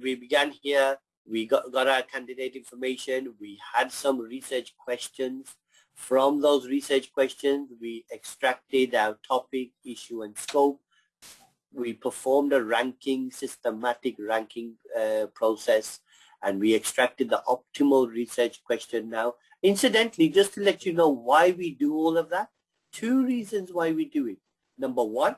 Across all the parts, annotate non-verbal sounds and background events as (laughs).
we began here, we got, got our candidate information, we had some research questions. From those research questions, we extracted our topic, issue, and scope. We performed a ranking, systematic ranking uh, process, and we extracted the optimal research question now. Incidentally, just to let you know why we do all of that, two reasons why we do it. Number one,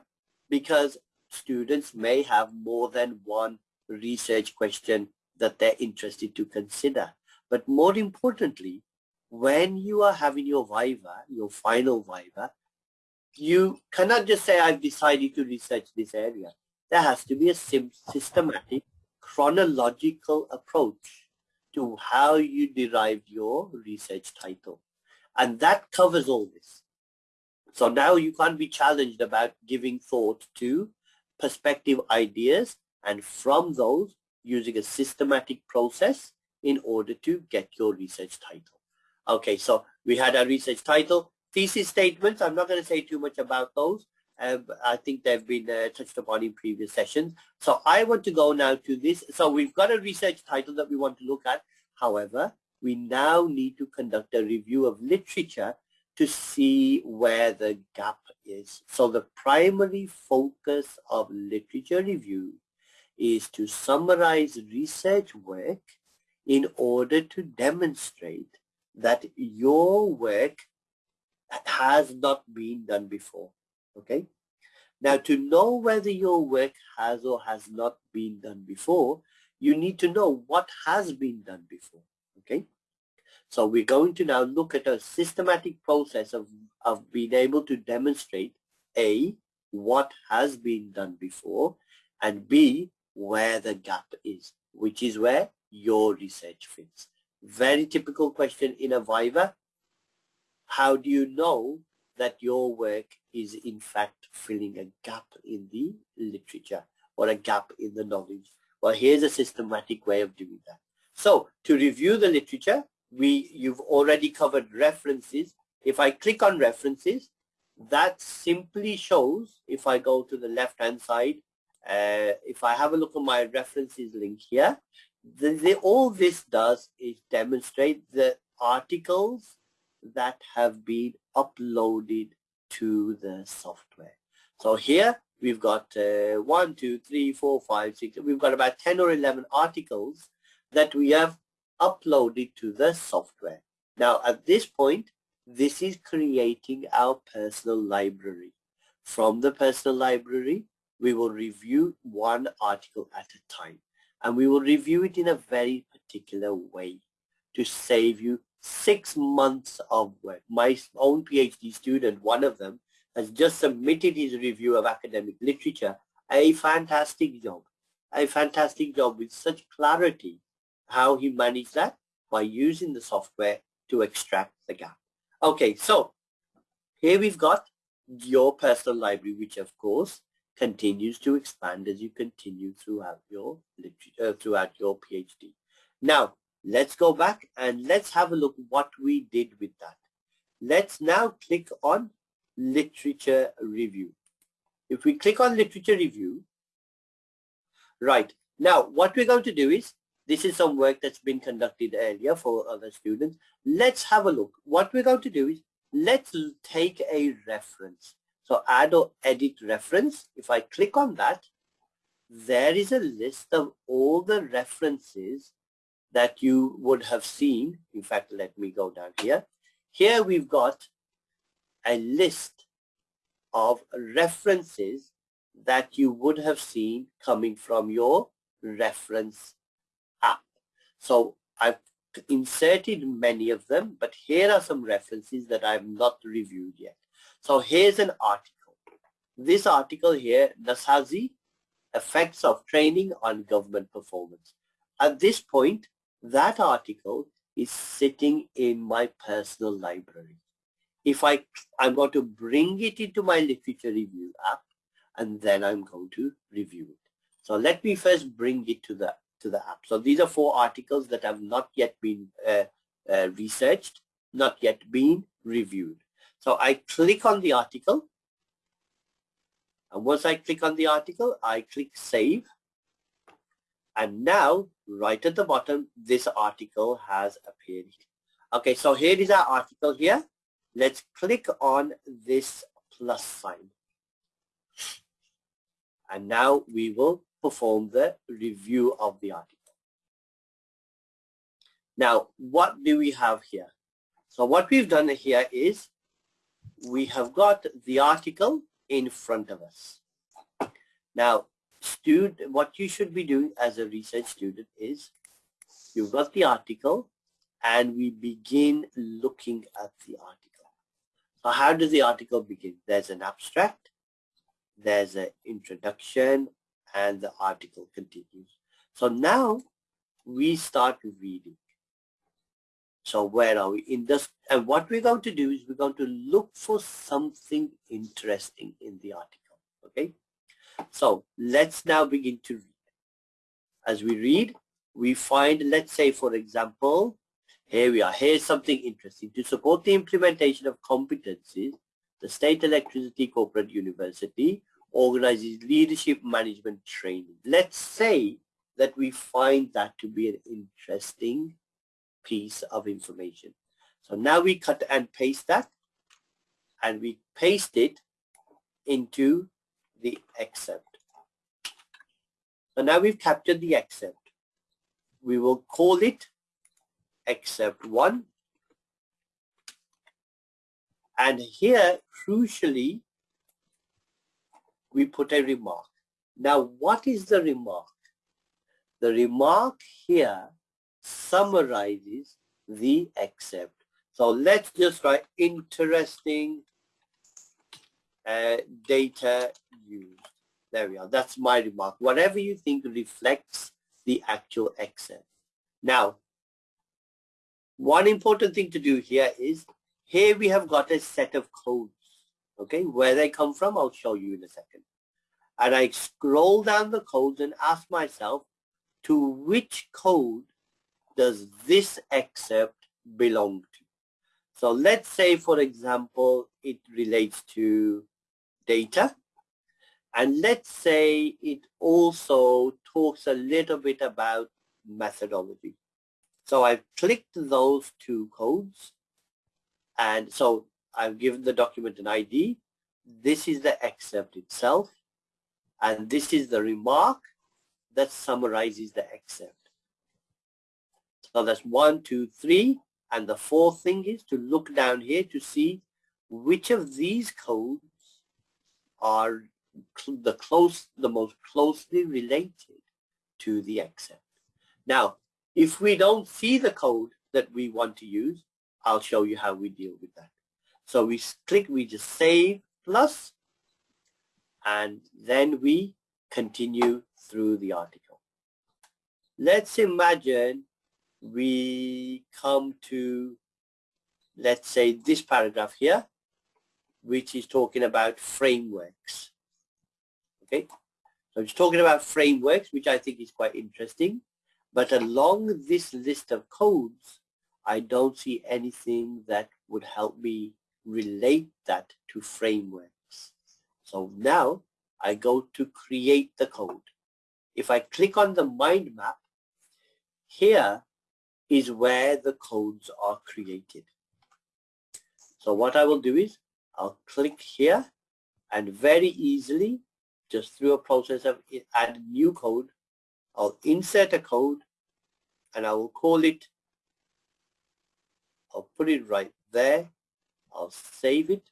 because students may have more than one research question that they're interested to consider. But more importantly, when you are having your Viva, your final Viva, you cannot just say, I've decided to research this area. There has to be a systematic, chronological approach to how you derived your research title. And that covers all this. So now you can't be challenged about giving thought to perspective ideas and from those using a systematic process in order to get your research title. Okay, so we had a research title. Thesis statements, I'm not going to say too much about those. Um, I think they've been uh, touched upon in previous sessions. So I want to go now to this. So we've got a research title that we want to look at. However, we now need to conduct a review of literature to see where the gap is. So the primary focus of literature review is to summarize research work in order to demonstrate that your work has not been done before. Okay. Now to know whether your work has or has not been done before, you need to know what has been done before. Okay. So we're going to now look at a systematic process of, of being able to demonstrate A, what has been done before, and B, where the gap is, which is where your research fits. Very typical question in a Viva. How do you know that your work is in fact filling a gap in the literature or a gap in the knowledge? Well, here's a systematic way of doing that. So to review the literature, we you've already covered references. If I click on references, that simply shows, if I go to the left-hand side, uh, if I have a look at my references link here, the, the, all this does is demonstrate the articles that have been uploaded to the software. So here we've got uh, one, two, three, four, five, six. We've got about 10 or 11 articles that we have uploaded to the software. Now at this point, this is creating our personal library. From the personal library, we will review one article at a time. And we will review it in a very particular way to save you six months of work. My own PhD student, one of them, has just submitted his review of academic literature. A fantastic job. A fantastic job with such clarity how he managed that by using the software to extract the gap. Okay, so here we've got your personal library, which of course continues to expand as you continue throughout your literature, uh, throughout your PhD. Now, let's go back and let's have a look what we did with that. Let's now click on literature review. If we click on literature review, right, now what we're going to do is this is some work that's been conducted earlier for other students. Let's have a look. What we're going to do is let's take a reference. So add or edit reference. If I click on that, there is a list of all the references that you would have seen. In fact, let me go down here. Here we've got a list of references that you would have seen coming from your reference app. so I've inserted many of them, but here are some references that I've not reviewed yet. So here's an article. This article here, Nasazi, Effects of Training on Government Performance. At this point, that article is sitting in my personal library. If I, I'm going to bring it into my literature review app, and then I'm going to review it. So let me first bring it to the to the app. So these are four articles that have not yet been uh, uh, researched, not yet been reviewed. So I click on the article. And once I click on the article, I click save. And now, right at the bottom, this article has appeared. Okay, so here is our article here. Let's click on this plus sign. And now we will perform the review of the article. Now, what do we have here? So what we've done here is we have got the article in front of us. Now, student, what you should be doing as a research student is you've got the article and we begin looking at the article. So how does the article begin? There's an abstract, there's an introduction, and the article continues. So now we start reading. So where are we in this? And what we're going to do is we're going to look for something interesting in the article. Okay. So let's now begin to read. As we read, we find, let's say, for example, here we are. Here's something interesting. To support the implementation of competencies, the State Electricity Corporate University organizes leadership management training. Let's say that we find that to be an interesting piece of information. So now we cut and paste that and we paste it into the excerpt. So now we've captured the excerpt. We will call it accept 1. And here, crucially, we put a remark. Now, what is the remark? The remark here summarizes the excerpt. So let's just write interesting uh, data used. There we are. That's my remark. Whatever you think reflects the actual excerpt. Now, one important thing to do here is here we have got a set of codes. Okay, where they come from, I'll show you in a second. And I scroll down the codes and ask myself, to which code does this excerpt belong to? So let's say, for example, it relates to data. And let's say it also talks a little bit about methodology. So I've clicked those two codes. And so I've given the document an ID. This is the excerpt itself. And this is the remark that summarizes the excerpt. So that's one, two, three. And the fourth thing is to look down here to see which of these codes are the close, the most closely related to the excerpt. Now, if we don't see the code that we want to use, I'll show you how we deal with that. So we click, we just save plus, and then we continue through the article. Let's imagine we come to, let's say, this paragraph here, which is talking about frameworks. Okay, so it's talking about frameworks, which I think is quite interesting. But along this list of codes, I don't see anything that would help me relate that to frameworks. So now I go to create the code. If I click on the mind map, here is where the codes are created. So what I will do is I'll click here and very easily, just through a process of add new code, I'll insert a code and I will call it, I'll put it right there, I'll save it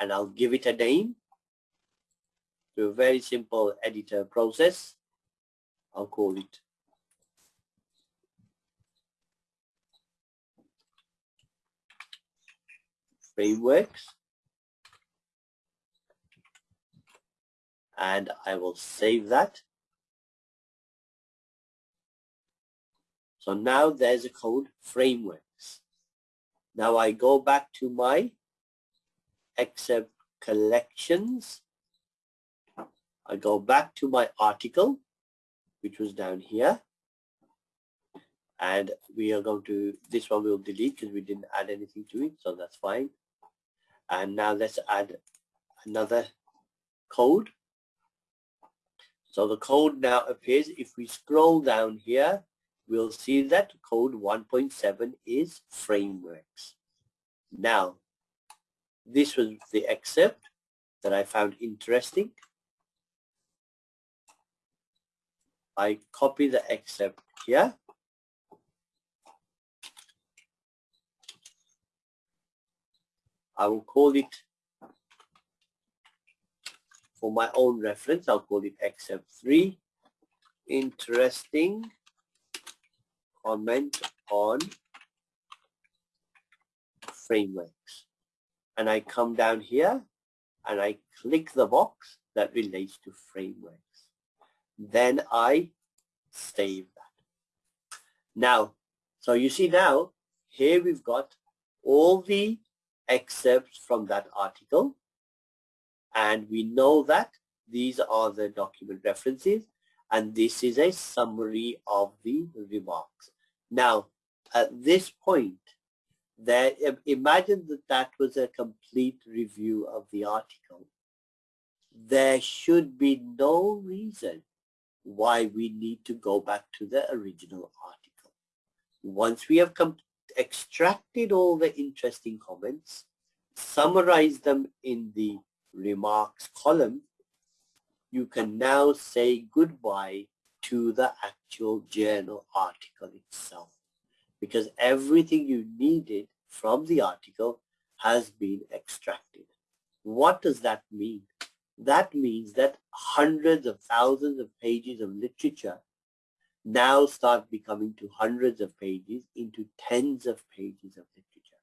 and I'll give it a name through a very simple editor process. I'll call it frameworks and I will save that. So now there's a code frameworks. Now I go back to my excerpt collections. I go back to my article, which was down here. And we are going to, this one we'll delete because we didn't add anything to it, so that's fine. And now let's add another code. So the code now appears. If we scroll down here, we'll see that code 1.7 is frameworks. Now, this was the excerpt that I found interesting. I copy the excerpt here. I will call it for my own reference, I'll call it excerpt 3. Interesting comment on frameworks. And I come down here and I click the box that relates to frameworks. Then I save that. Now, so you see now, here we've got all the excerpts from that article and we know that these are the document references and this is a summary of the remarks. Now, at this point, there, imagine that that was a complete review of the article. There should be no reason why we need to go back to the original article. Once we have extracted all the interesting comments, summarized them in the remarks column, you can now say goodbye to the actual journal article itself because everything you needed from the article has been extracted. What does that mean? That means that hundreds of thousands of pages of literature now start becoming to hundreds of pages into tens of pages of literature.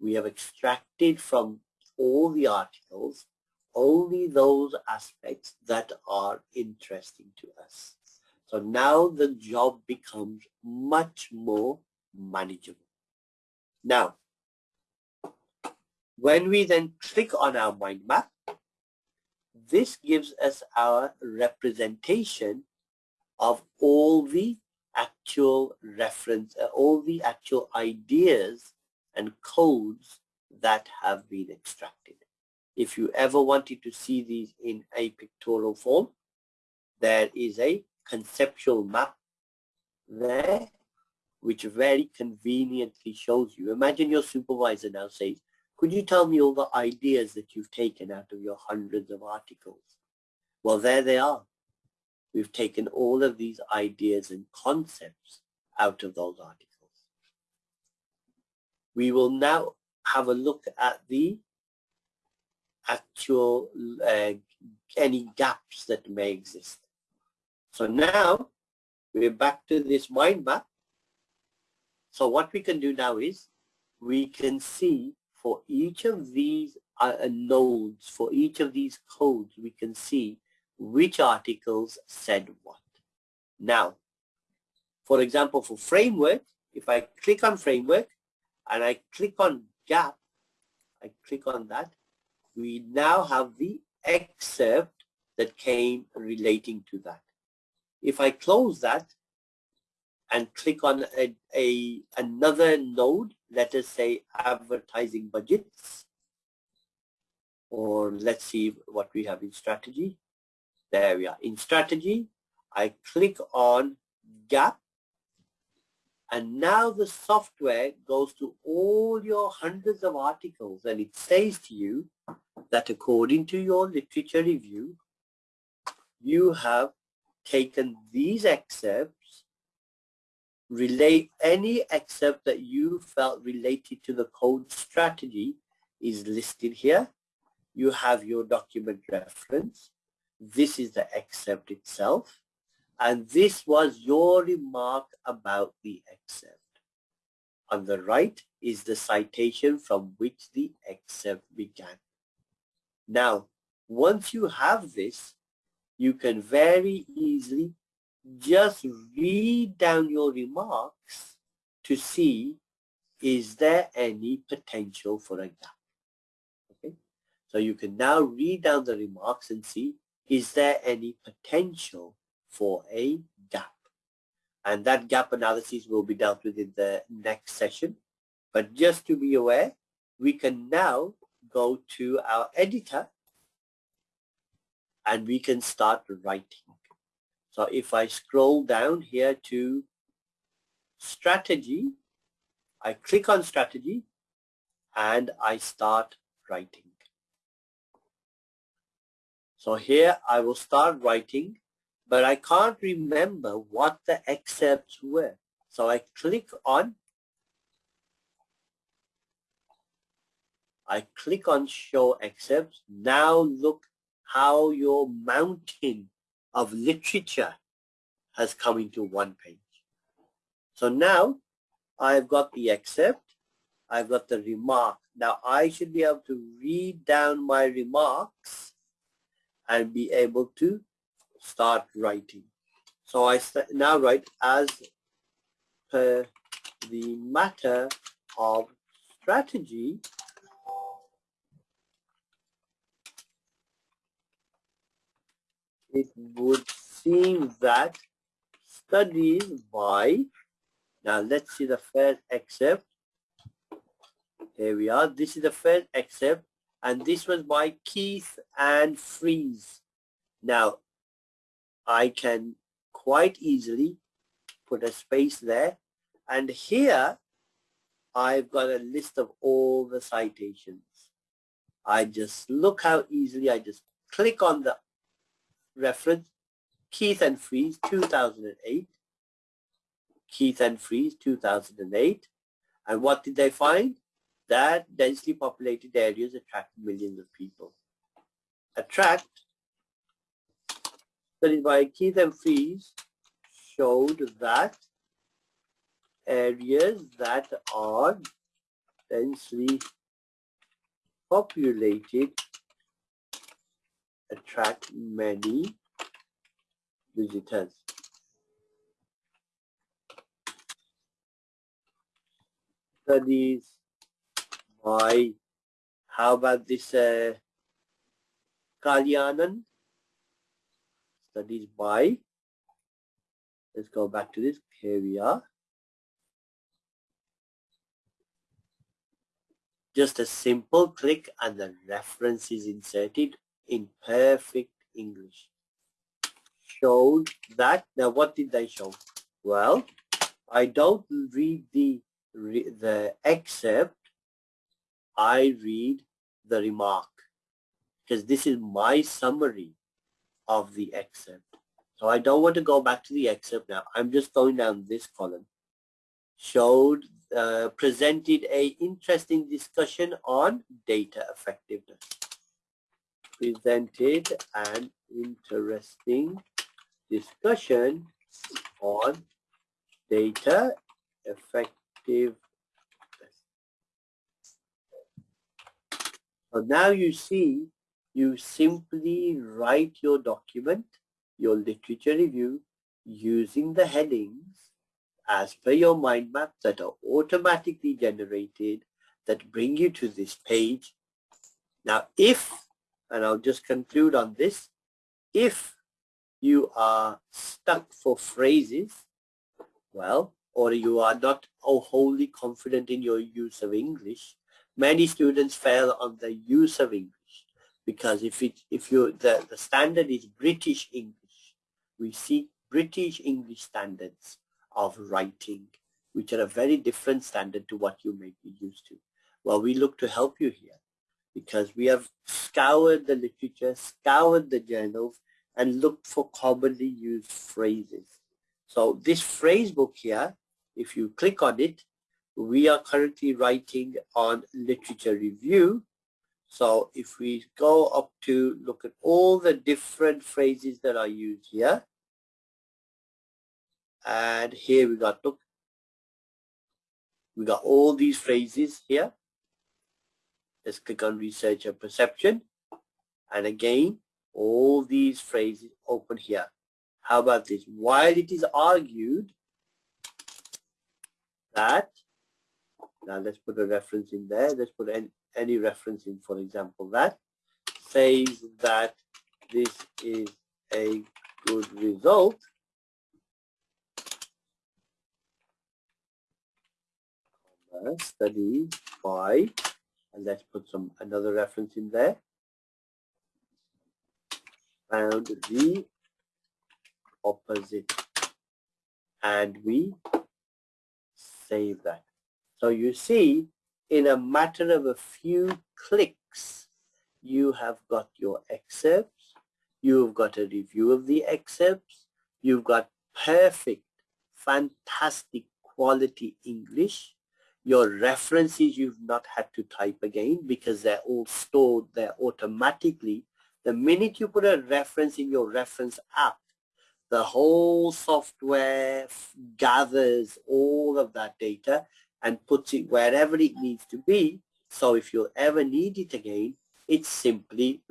We have extracted from all the articles only those aspects that are interesting to us. So now the job becomes much more manageable. Now, when we then click on our mind map, this gives us our representation of all the actual reference, uh, all the actual ideas and codes that have been extracted. If you ever wanted to see these in a pictorial form, there is a conceptual map there which very conveniently shows you. Imagine your supervisor now says, could you tell me all the ideas that you've taken out of your hundreds of articles? Well, there they are. We've taken all of these ideas and concepts out of those articles. We will now have a look at the actual uh, any gaps that may exist. So now we're back to this mind map. So what we can do now is we can see for each of these uh, nodes, for each of these codes, we can see which articles said what. Now, for example, for framework, if I click on framework and I click on gap, I click on that, we now have the excerpt that came relating to that. If I close that and click on a, a another node, let us say advertising budgets, or let's see what we have in strategy. There we are. In strategy, I click on gap and now the software goes to all your hundreds of articles and it says to you that according to your literature review, you have taken these excerpts, relate any excerpt that you felt related to the code strategy is listed here. You have your document reference. This is the excerpt itself. And this was your remark about the excerpt. On the right is the citation from which the excerpt began. Now, once you have this, you can very easily just read down your remarks to see is there any potential for a gap. Okay, so you can now read down the remarks and see is there any potential for a gap. And that gap analysis will be dealt with in the next session. But just to be aware, we can now go to our editor and we can start writing. So if I scroll down here to strategy, I click on strategy and I start writing. So here I will start writing, but I can't remember what the excerpts were. So I click on I click on show excerpts. Now look how your mountain of literature has come into one page. So now I've got the excerpt, I've got the remark. Now I should be able to read down my remarks and be able to start writing. So I now write as per the matter of strategy it would seem that studies by, now let's see the first excerpt. Here we are. This is the first excerpt and this was by Keith and Frese. Now, I can quite easily put a space there. And here I've got a list of all the citations. I just look how easily I just click on the reference. Keith and Frese, 2008 Keith and Frese, 2008 and what did they find that densely populated areas attract millions of people attract that is by Keith and Frese showed that areas that are densely populated attract many visitors. Studies by, how about this uh, Kalyanan? Studies by, let's go back to this, here we are. Just a simple click and the reference is inserted in perfect English. Showed that, now what did they show? Well, I don't read the, the excerpt, I read the remark because this is my summary of the excerpt. So I don't want to go back to the excerpt now. I'm just going down this column. Showed, uh, presented a interesting discussion on data effectiveness presented an interesting discussion on data effective. So now you see, you simply write your document, your literature review, using the headings as per your mind map that are automatically generated that bring you to this page. Now, if and I'll just conclude on this. If you are stuck for phrases, well, or you are not wholly confident in your use of English, many students fail on the use of English because if it if you the, the standard is British English, we see British English standards of writing, which are a very different standard to what you may be used to. Well, we look to help you here because we have scoured the literature, scoured the journals, and looked for commonly used phrases. So this phrase book here, if you click on it, we are currently writing on literature review. So if we go up to look at all the different phrases that are used here, and here we got, look, we got all these phrases here. Let's click on research and perception. And again, all these phrases open here. How about this? While it is argued that, now let's put a reference in there. Let's put any, any reference in, for example, that says that this is a good result. Studies by and let's put some another reference in there found the opposite and we save that. So you see, in a matter of a few clicks, you have got your excerpts, you've got a review of the excerpts, you've got perfect, fantastic quality English, your references you've not had to type again because they're all stored there automatically. The minute you put a reference in your reference app, the whole software gathers all of that data and puts it wherever it needs to be. So if you ever need it again, it simply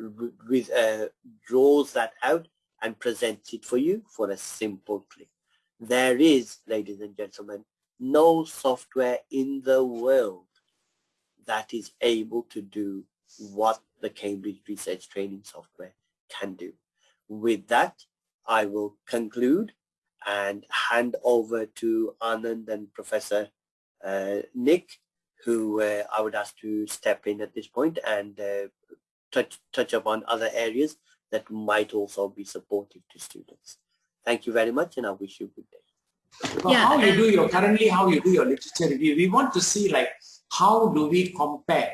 with, uh, draws that out and presents it for you for a simple click. There is, ladies and gentlemen, no software in the world that is able to do what the Cambridge Research Training software can do. With that, I will conclude and hand over to Anand and Professor Nick, who uh, I would ask to step in at this point and uh, touch, touch upon other areas that might also be supportive to students. Thank you very much and I wish you a good day. So yeah. How you do your, currently how you do your literature review, we want to see like how do we compare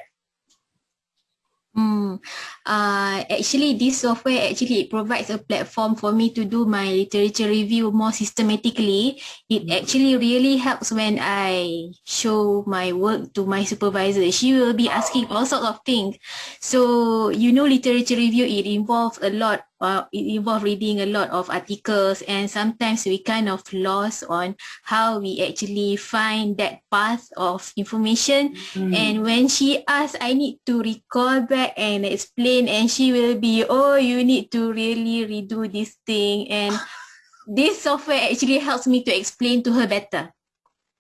Hmm. Uh, actually, this software actually it provides a platform for me to do my literature review more systematically. It hmm. actually really helps when I show my work to my supervisor. She will be asking all sorts of things. So, you know, literature review, it involves a lot uh, it involves reading a lot of articles and sometimes we kind of lost on how we actually find that path of information mm. and when she asks I need to recall back and explain and she will be oh you need to really redo this thing and (laughs) this software actually helps me to explain to her better.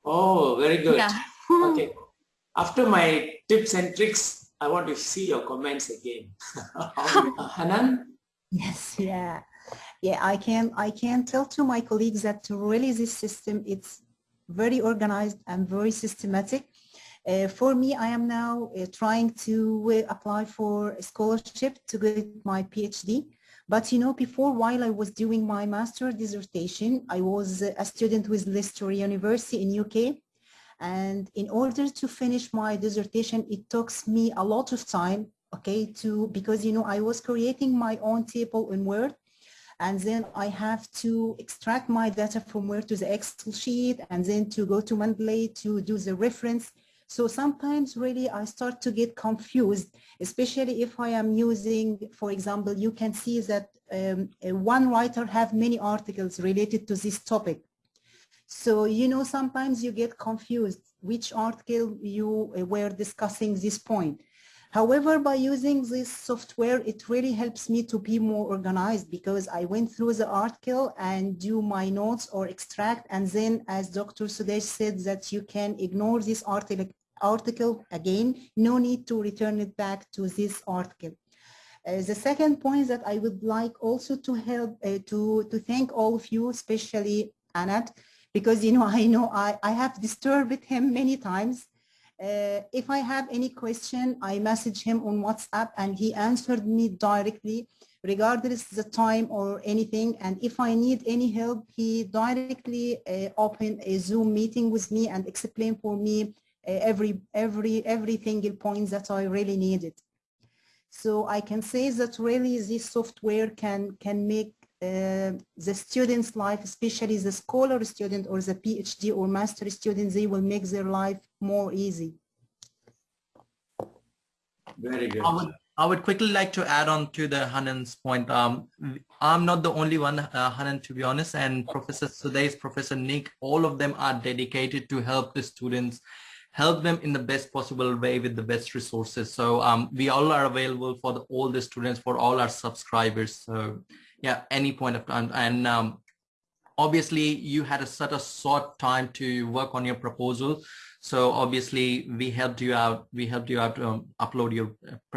Oh, very good. Yeah. (laughs) okay. (laughs) After my tips and tricks, I want to see your comments again. Hanan? Yes, yeah. Yeah, I can I can tell to my colleagues that really this system it's very organized and very systematic. Uh, for me, I am now uh, trying to uh, apply for a scholarship to get my PhD. But you know, before while I was doing my master dissertation, I was a student with Leicester University in UK. And in order to finish my dissertation, it took me a lot of time okay, to, because, you know, I was creating my own table in Word and then I have to extract my data from Word to the Excel sheet and then to go to Mendeley to do the reference. So sometimes really I start to get confused, especially if I am using, for example, you can see that um, one writer have many articles related to this topic. So, you know, sometimes you get confused which article you were discussing this point. However, by using this software, it really helps me to be more organized because I went through the article and do my notes or extract. And then as Dr. Sudesh said that you can ignore this article, article again, no need to return it back to this article. Uh, the second point that I would like also to help uh, to, to thank all of you, especially Anand, because you know I know I, I have disturbed him many times uh, if I have any question, I message him on WhatsApp and he answered me directly regardless the time or anything. And if I need any help, he directly uh, open a Zoom meeting with me and explain for me uh, every, every, every single point that I really needed. So I can say that really this software can, can make the student's life, especially the scholar student or the PhD or master student, they will make their life more easy. Very good. I would, I would quickly like to add on to the Hanan's point. Um, I'm not the only one, uh, Hanan, to be honest, and Professor Sudesh, Professor Nick, all of them are dedicated to help the students help them in the best possible way with the best resources. So um, we all are available for the, all the students, for all our subscribers. So yeah, any point of time. And um, obviously you had a such a short time to work on your proposal. So obviously we helped you out. We helped you out to um, upload your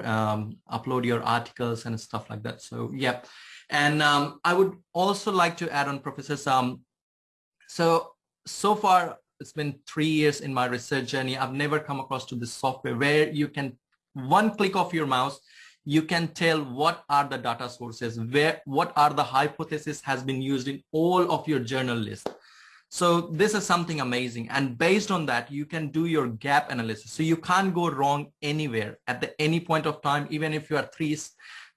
um, upload your articles and stuff like that. So yeah, and um, I would also like to add on, Professor Sam. So so far it's been three years in my research journey. I've never come across to this software where you can one click of your mouse you can tell what are the data sources, where what are the hypotheses has been used in all of your journal list. So this is something amazing. And based on that, you can do your gap analysis. So you can't go wrong anywhere at the, any point of time, even if you are three,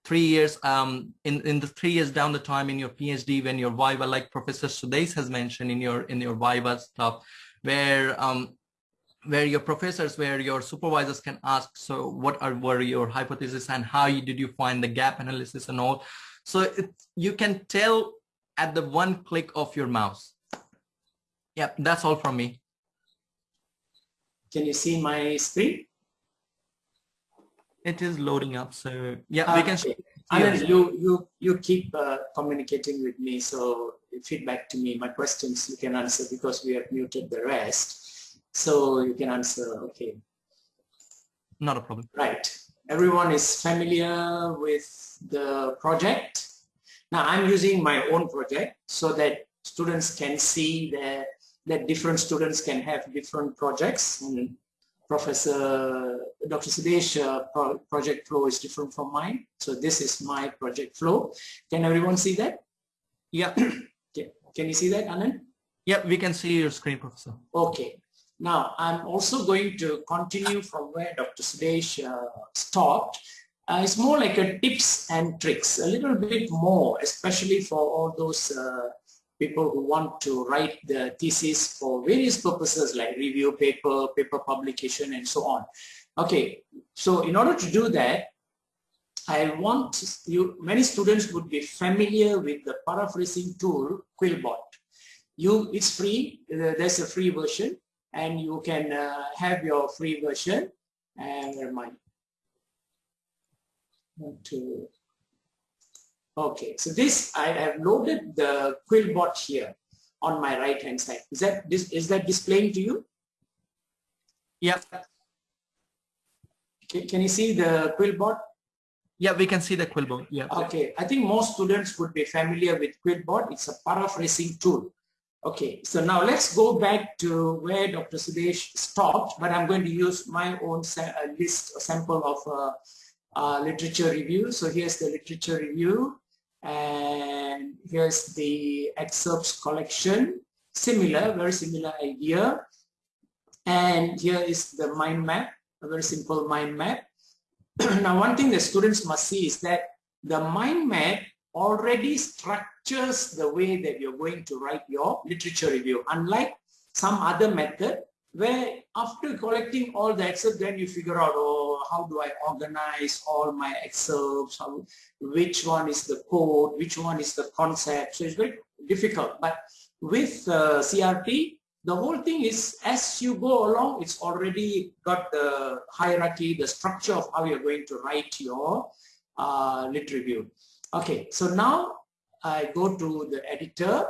three years um, in, in the three years down the time in your PhD when your Viva, like Professor Sudesh has mentioned in your in your Viva stuff, where um, where your professors, where your supervisors can ask, so what are were your hypotheses and how you, did you find the gap analysis and all. So it, you can tell at the one click of your mouse. Yeah, that's all from me. Can you see my screen? It is loading up. So yeah, we can. See and you you you keep uh, communicating with me, so feedback to me. My questions you can answer because we have muted the rest, so you can answer. Okay. Not a problem. Right. Everyone is familiar with the project. Now I'm using my own project so that students can see that that different students can have different projects and Professor Dr. Sudesh uh, pro project flow is different from mine. So this is my project flow. Can everyone see that? Yeah. (clears throat) okay. Can you see that, Anand? Yeah, we can see your screen, Professor. Okay. Now, I'm also going to continue from where Dr. Sudesh uh, stopped. Uh, it's more like a tips and tricks, a little bit more, especially for all those uh, people who want to write the thesis for various purposes like review paper, paper publication, and so on. Okay, so in order to do that, I want you, many students would be familiar with the paraphrasing tool Quillbot. You, it's free, there's a free version, and you can uh, have your free version. And where am to Okay, so this I have loaded the Quillbot here on my right hand side. Is that this is that displaying to you? Yeah. Can, can you see the Quillbot? Yeah, we can see the Quillbot. Yeah. Okay, I think most students would be familiar with Quillbot. It's a paraphrasing tool. Okay, so now let's go back to where Dr. Sudesh stopped, but I'm going to use my own list, sample of uh, uh, literature review. So here's the literature review and here's the excerpts collection similar very similar idea and here is the mind map a very simple mind map (clears throat) now one thing the students must see is that the mind map already structures the way that you're going to write your literature review unlike some other method where after collecting all the excerpts then you figure out oh how do I organize all my excerpts how, which one is the code? Which one is the concept? So it's very difficult. But with uh, CRT the whole thing is as you go along it's already got the hierarchy the structure of how you're going to write your uh, lit review okay so now I go to the editor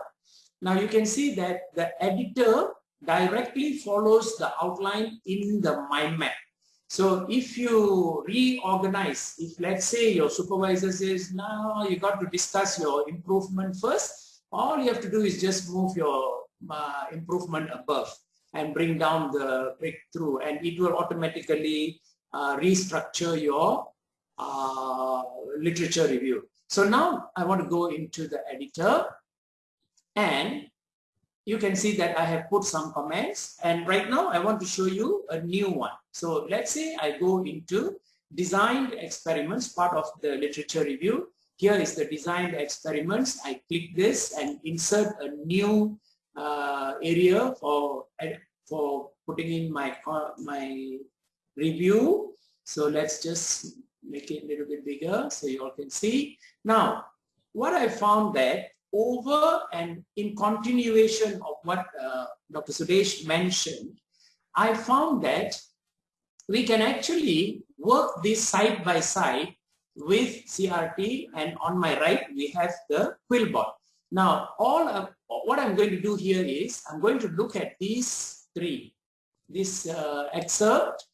now you can see that the editor directly follows the outline in the mind map. So if you reorganize, if let's say your supervisor says, now you got to discuss your improvement first, all you have to do is just move your uh, improvement above and bring down the breakthrough and it will automatically uh, restructure your uh, literature review. So now I want to go into the editor and you can see that I have put some comments and right now I want to show you a new one. So let's say I go into designed experiments, part of the literature review. Here is the designed experiments. I click this and insert a new uh, area for, for putting in my, my review. So let's just make it a little bit bigger so you all can see. Now, what I found that over and in continuation of what uh, Dr. Sudesh mentioned, I found that we can actually work this side by side with CRT and on my right we have the Quillbot. Now all of, what I'm going to do here is I'm going to look at these three. This uh, excerpt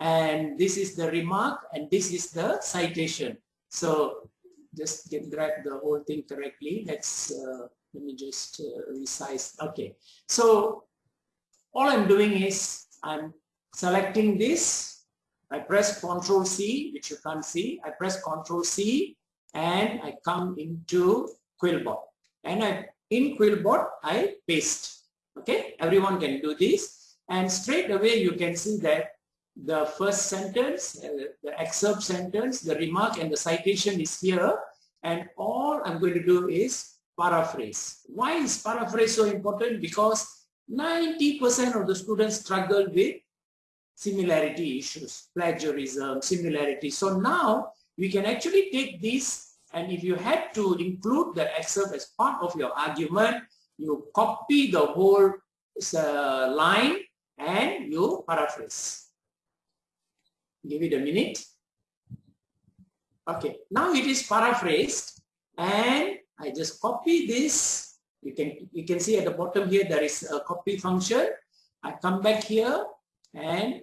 and this is the remark and this is the citation. So just get grab the whole thing correctly. Let's uh, let me just uh, resize. Okay, so all I'm doing is I'm selecting this I press Control C, which you can't see. I press Control C and I come into Quillbot. And I in Quillbot, I paste. Okay, everyone can do this. And straight away you can see that the first sentence, uh, the excerpt sentence, the remark and the citation is here. And all I'm going to do is paraphrase. Why is paraphrase so important? Because 90% of the students struggle with similarity issues, plagiarism, similarity. So now we can actually take this and if you had to include the excerpt as part of your argument, you copy the whole uh, line and you paraphrase. Give it a minute. Okay, now it is paraphrased and I just copy this. You can, you can see at the bottom here there is a copy function. I come back here and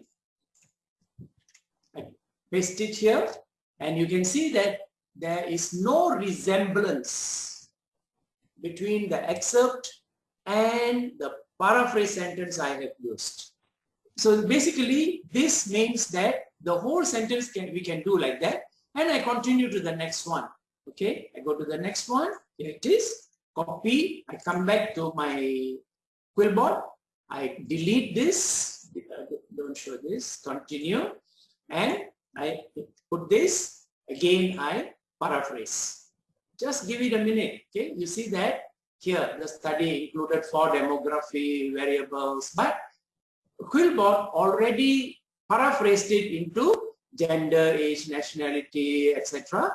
I paste it here and you can see that there is no resemblance between the excerpt and the paraphrase sentence I have used. So basically this means that the whole sentence can we can do like that and I continue to the next one. Okay, I go to the next one. Here it is. Copy. I come back to my quillbot. I delete this. Don't show this. Continue. And I put this. Again, I paraphrase. Just give it a minute. Okay, you see that here the study included four demography variables, but Quillbot already paraphrased it into gender, age, nationality, etc.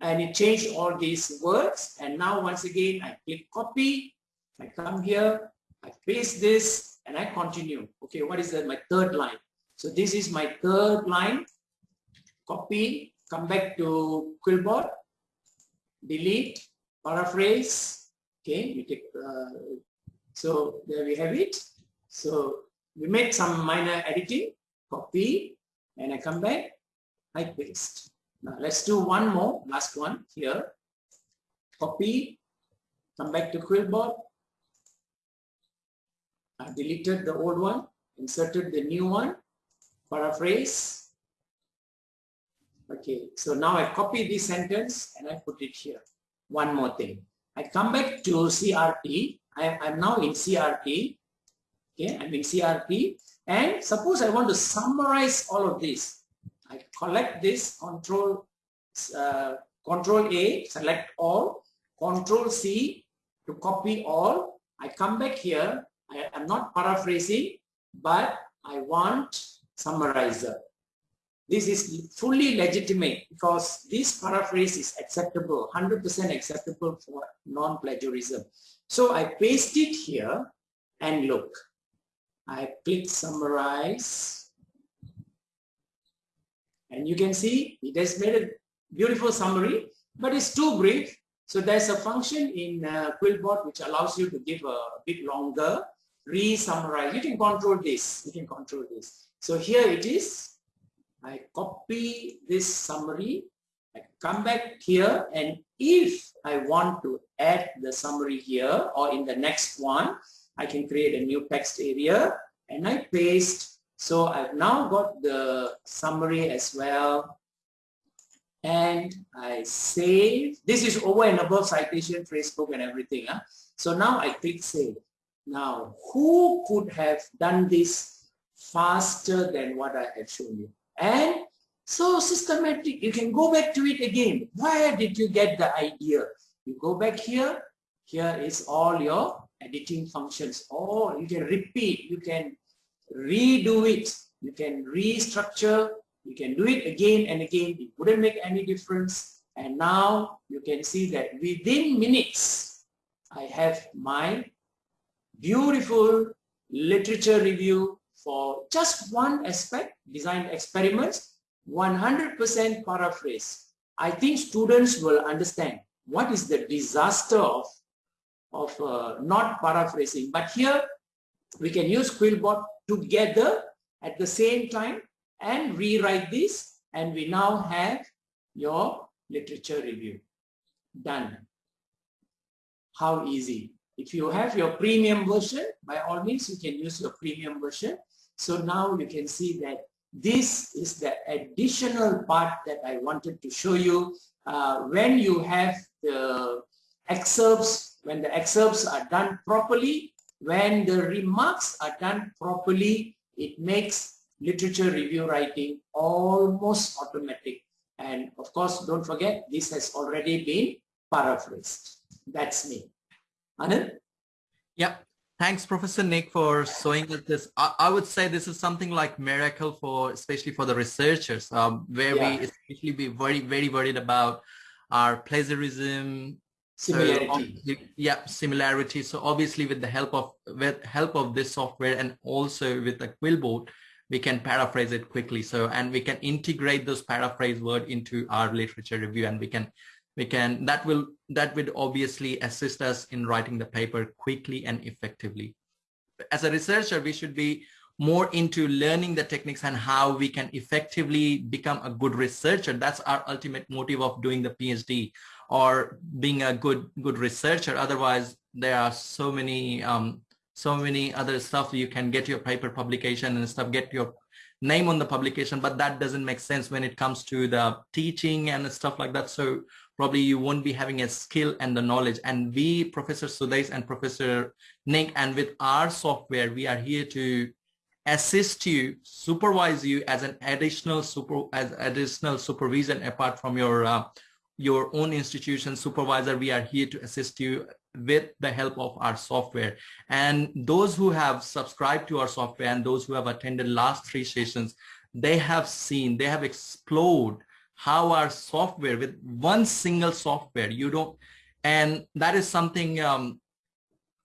And it changed all these words. And now once again, I click copy. I come here, I paste this, and I continue. Okay, what is that? My third line. So this is my third line. Copy, come back to Quillbot, delete, paraphrase. Okay, we take. Uh, so there we have it. So we made some minor editing. Copy, and I come back. I paste. Now let's do one more, last one here. Copy, come back to Quillbot. I deleted the old one, inserted the new one, paraphrase, Okay, so now I copy this sentence and I put it here. One more thing. I come back to CRT. I, am now in CRP. Okay, I'm in CRP. And suppose I want to summarize all of this. I collect this control, uh, control A, select all, control C to copy all. I come back here. I am not paraphrasing, but I want summarizer. This is fully legitimate because this paraphrase is acceptable, 100% acceptable for non-plagiarism. So I paste it here and look. I click summarize and you can see it has made a beautiful summary, but it's too brief. So there's a function in uh, Quillbot which allows you to give a bit longer, re-summarize. You can control this. You can control this. So here it is. I copy this summary, I come back here and if I want to add the summary here or in the next one, I can create a new text area and I paste. So I've now got the summary as well and I save. This is over and above citation, Facebook and everything. Huh? So now I click save. Now, who could have done this faster than what I have shown you? And so systematic, you can go back to it again. Where did you get the idea? You go back here, here is all your editing functions. Or you can repeat, you can redo it, you can restructure, you can do it again and again. It wouldn't make any difference. And now you can see that within minutes, I have my beautiful literature review for just one aspect, design experiments, 100% paraphrase. I think students will understand what is the disaster of, of uh, not paraphrasing. But here we can use Quillbot together at the same time and rewrite this and we now have your literature review done. How easy. If you have your premium version, by all means, you can use your premium version. So now you can see that this is the additional part that I wanted to show you. Uh, when you have the excerpts, when the excerpts are done properly, when the remarks are done properly, it makes literature review writing almost automatic. And of course, don't forget, this has already been paraphrased. That's me. Anand? Yep. Thanks, Professor Nick, for showing us this. I, I, would say this is something like miracle for, especially for the researchers, um, where yeah. we especially be very, very worried about our plagiarism, similarity. So, yeah, similarity. So obviously, with the help of with help of this software and also with the Quillbot, we can paraphrase it quickly. So and we can integrate those paraphrase word into our literature review, and we can we can that will that would obviously assist us in writing the paper quickly and effectively as a researcher we should be more into learning the techniques and how we can effectively become a good researcher that's our ultimate motive of doing the phd or being a good good researcher otherwise there are so many um, so many other stuff you can get your paper publication and stuff get your name on the publication but that doesn't make sense when it comes to the teaching and stuff like that so probably you won't be having a skill and the knowledge. And we, Professor Sudesh and Professor Nick, and with our software, we are here to assist you, supervise you as an additional super as additional supervision apart from your uh, your own institution supervisor. We are here to assist you with the help of our software. And those who have subscribed to our software and those who have attended last three sessions, they have seen, they have explored how our software with one single software you don't and that is something um,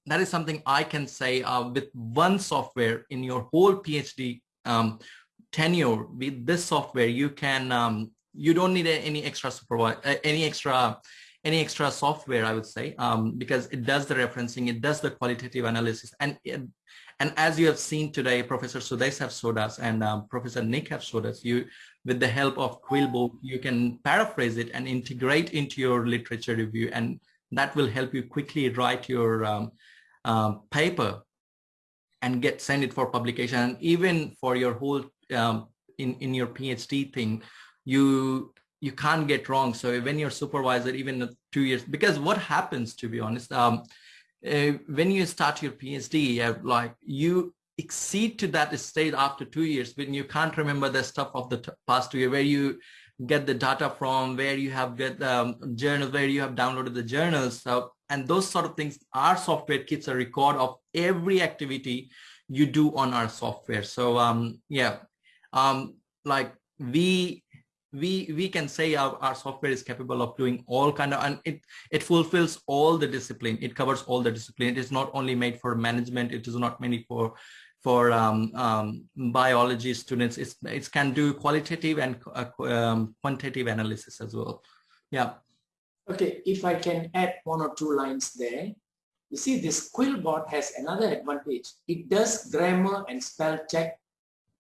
that is something I can say uh, with one software in your whole PhD um, tenure with this software you can um, you don't need any extra supervise uh, any extra any extra software I would say um, because it does the referencing it does the qualitative analysis and it, and as you have seen today Professor Sudesh have showed us and um, Professor Nick have showed us you with the help of Quillbot, you can paraphrase it and integrate into your literature review, and that will help you quickly write your um, um, paper and get send it for publication. And even for your whole um, in in your PhD thing, you you can't get wrong. So when your supervisor, even two years, because what happens, to be honest, um, uh, when you start your PhD, uh, like you exceed to that state after two years when you can't remember the stuff of the past two years where you get the data from where you have get the um, journals where you have downloaded the journals so, and those sort of things our software keeps a record of every activity you do on our software so um yeah um like we we we can say our, our software is capable of doing all kind of and it it fulfills all the discipline it covers all the discipline it is not only made for management it is not made for for um, um, biology students. It's, it can do qualitative and uh, um, quantitative analysis as well. Yeah. Okay, if I can add one or two lines there. You see, this Quillbot has another advantage. It does grammar and spell check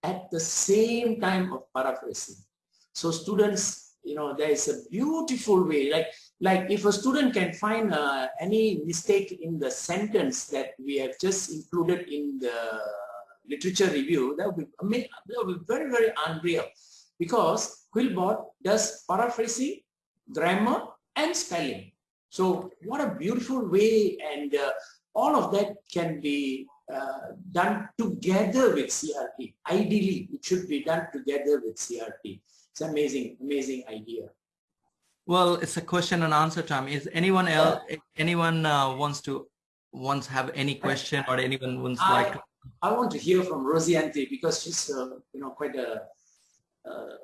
at the same time of paraphrasing. So students, you know, there is a beautiful way, like, like if a student can find uh, any mistake in the sentence that we have just included in the literature review, that would be, that would be very, very unreal because Quillbot does paraphrasing, grammar, and spelling. So what a beautiful way and uh, all of that can be uh, done together with CRT. Ideally, it should be done together with CRT. It's amazing, amazing idea. Well, it's a question and answer time. Is anyone else, anyone uh, wants to wants have any question or anyone wants I, like to I want to hear from Rosianti because she's, uh, you know, quite a uh,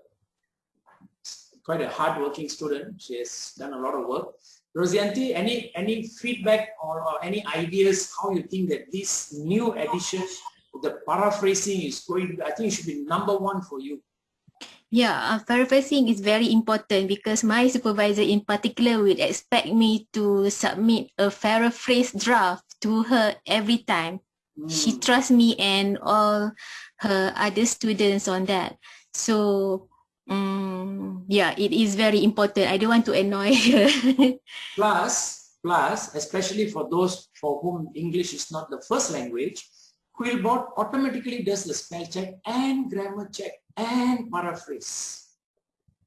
quite a hardworking student. She has done a lot of work. Rosianti, any any feedback or, or any ideas how you think that this new edition, the paraphrasing is going? I think it should be number one for you. Yeah, uh, paraphrasing is very important because my supervisor in particular would expect me to submit a paraphrase draft to her every time she hmm. trusts me and all her other students on that. So um, yeah, it is very important. I don't want to annoy (laughs) her. plus, plus, especially for those for whom English is not the first language, Quillbot automatically does the spell check and grammar check. And paraphrase.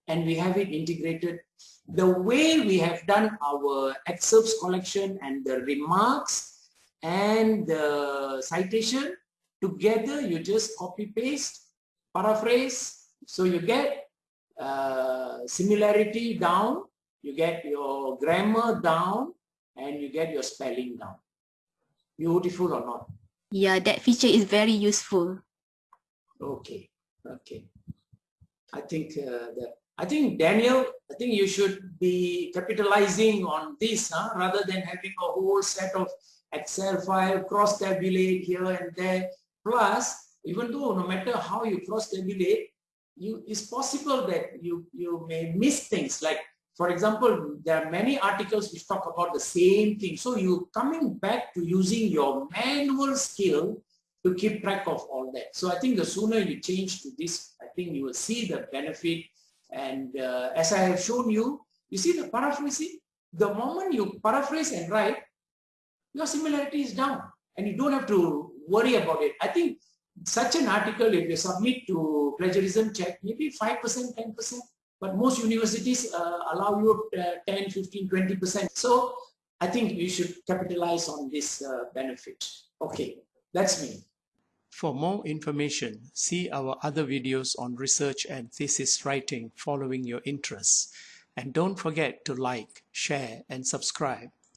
And we have it integrated. The way we have done our excerpts collection and the remarks and the citation, together you just copy paste, paraphrase. So you get uh, similarity down, you get your grammar down, and you get your spelling down. Beautiful or not? Yeah, that feature is very useful. Okay, okay. I think uh, the, I think Daniel, I think you should be capitalizing on this huh? rather than having a whole set of Excel file, cross-tabulate here and there. Plus, even though no matter how you cross-tabulate, you it's possible that you you may miss things like for example, there are many articles which talk about the same thing. So you coming back to using your manual skill to keep track of all that. So I think the sooner you change to this, I think you will see the benefit. And uh, as I have shown you, you see the paraphrasing, the moment you paraphrase and write, your similarity is down and you don't have to worry about it. I think such an article, if you submit to plagiarism check, maybe 5%, 10%, but most universities uh, allow you uh, 10, 15, 20%. So I think you should capitalize on this uh, benefit. Okay, that's me. For more information, see our other videos on research and thesis writing following your interests. And don't forget to like, share, and subscribe.